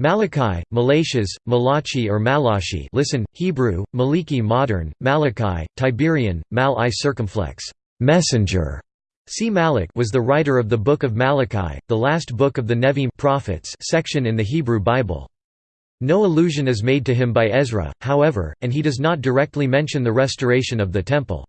Malachi, Malachas, Malachi or Malachi listen, Hebrew, Maliki modern, Malachi, Tiberian, Mal-I circumflex, messenger. See Malach was the writer of the Book of Malachi, the last book of the Nevi'im prophets section in the Hebrew Bible. No allusion is made to him by Ezra, however, and he does not directly mention the restoration of the Temple.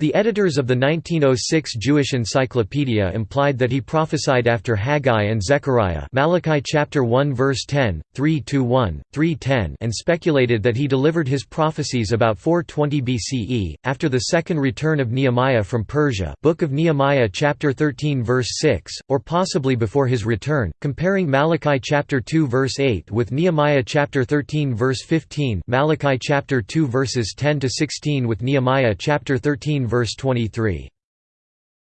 The editors of the 1906 Jewish Encyclopedia implied that he prophesied after Haggai and Zechariah Malachi chapter 1 verse 10, 3-1, 3-10 and speculated that he delivered his prophecies about 420 BCE, after the second return of Nehemiah from Persia. Book of Nehemiah chapter 13 verse 6, or possibly before his return, comparing Malachi chapter 2 verse 8 with Nehemiah chapter 13 verse 15 Malachi chapter 2 verses 10–16 with Nehemiah chapter 13 verse 23.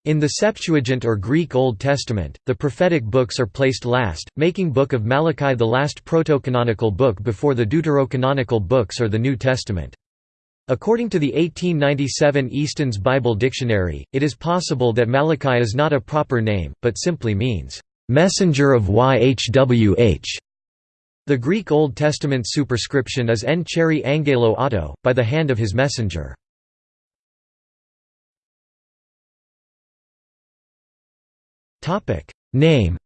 In the Septuagint or Greek Old Testament, the prophetic books are placed last, making Book of Malachi the last proto-canonical book before the deuterocanonical books or the New Testament. According to the 1897 Easton's Bible Dictionary, it is possible that Malachi is not a proper name, but simply means, "...messenger of Yhwh". The Greek Old Testament superscription is En cheri angelo auto, by the hand of his messenger. Name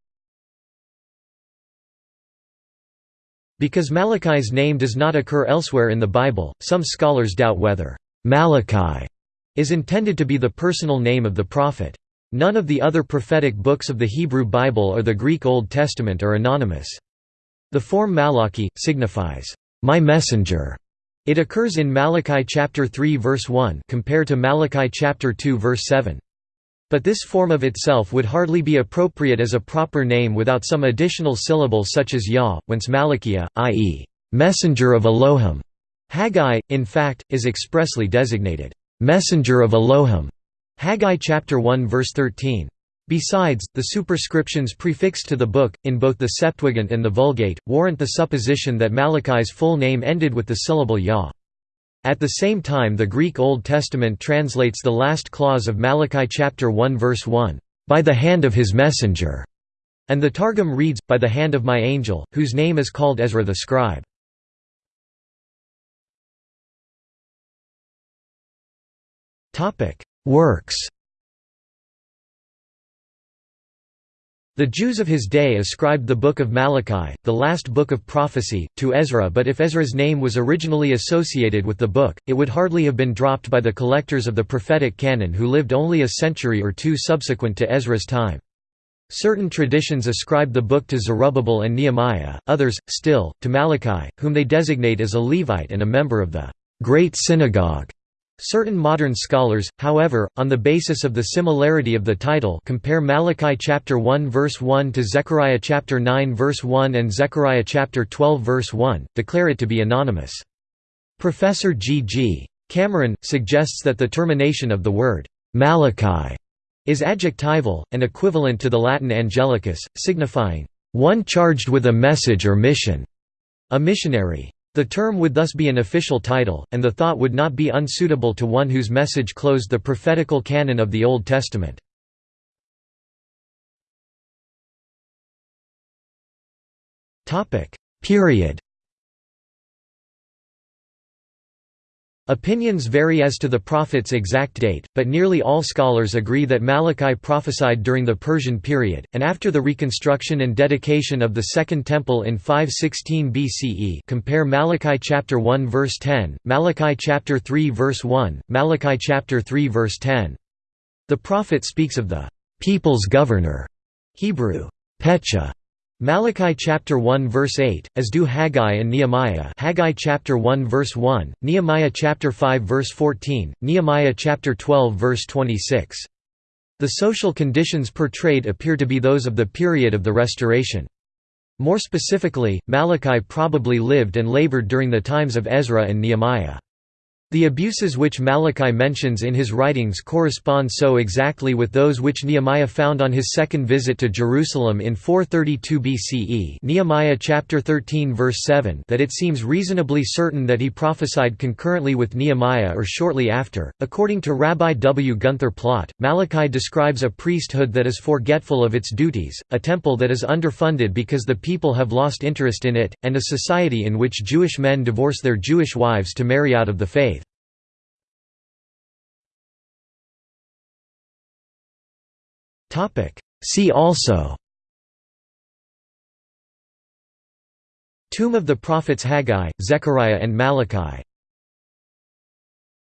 Because Malachi's name does not occur elsewhere in the Bible, some scholars doubt whether Malachi is intended to be the personal name of the prophet. None of the other prophetic books of the Hebrew Bible or the Greek Old Testament are anonymous. The form Malachi signifies my messenger. It occurs in Malachi chapter 3 verse 1 compared to Malachi chapter 2 verse 7. But this form of itself would hardly be appropriate as a proper name without some additional syllable such as Yah, whence Malachia, i.e., messenger of Elohim. Haggai, in fact, is expressly designated, messenger of Elohim. Haggai chapter 1 verse 13. Besides, the superscriptions prefixed to the book, in both the Septuagint and the Vulgate, warrant the supposition that Malachi's full name ended with the syllable Yah. At the same time the Greek Old Testament translates the last clause of Malachi chapter 1 verse 1, "...by the hand of his messenger", and the Targum reads, by the hand of my angel, whose name is called Ezra the scribe. Works The Jews of his day ascribed the Book of Malachi, the last book of prophecy, to Ezra but if Ezra's name was originally associated with the book, it would hardly have been dropped by the collectors of the prophetic canon who lived only a century or two subsequent to Ezra's time. Certain traditions ascribe the book to Zerubbabel and Nehemiah, others, still, to Malachi, whom they designate as a Levite and a member of the Great Synagogue. Certain modern scholars, however, on the basis of the similarity of the title compare Malachi chapter 1 verse 1 to Zechariah chapter 9 verse 1 and Zechariah chapter 12 verse 1, declare it to be anonymous. Professor G. G. Cameron, suggests that the termination of the word «Malachi» is adjectival, and equivalent to the Latin angelicus, signifying «one charged with a message or mission», a missionary. The term would thus be an official title, and the thought would not be unsuitable to one whose message closed the prophetical canon of the Old Testament. Period Opinions vary as to the prophet's exact date, but nearly all scholars agree that Malachi prophesied during the Persian period, and after the reconstruction and dedication of the Second Temple in 516 BCE compare Malachi chapter 1 verse 10, Malachi chapter 3 verse 1, Malachi chapter 3 verse 10. The prophet speaks of the «people's governor» Hebrew, Pecha, Malachi chapter 1 verse 8, as do Haggai and Nehemiah Haggai chapter 1 verse 1, Nehemiah chapter 5 verse 14, Nehemiah chapter 12 verse 26. The social conditions portrayed appear to be those of the period of the Restoration. More specifically, Malachi probably lived and labored during the times of Ezra and Nehemiah. The abuses which Malachi mentions in his writings correspond so exactly with those which Nehemiah found on his second visit to Jerusalem in 432 BCE Nehemiah chapter 13 verse 7 that it seems reasonably certain that he prophesied concurrently with Nehemiah or shortly after. According to Rabbi W. Gunther Plaut, Malachi describes a priesthood that is forgetful of its duties, a temple that is underfunded because the people have lost interest in it, and a society in which Jewish men divorce their Jewish wives to marry out of the faith. See also. Tomb of the Prophets Haggai, Zechariah and Malachi